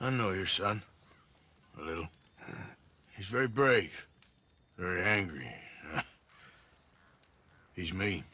I know your son. A little. He's very brave. Very angry. He's me.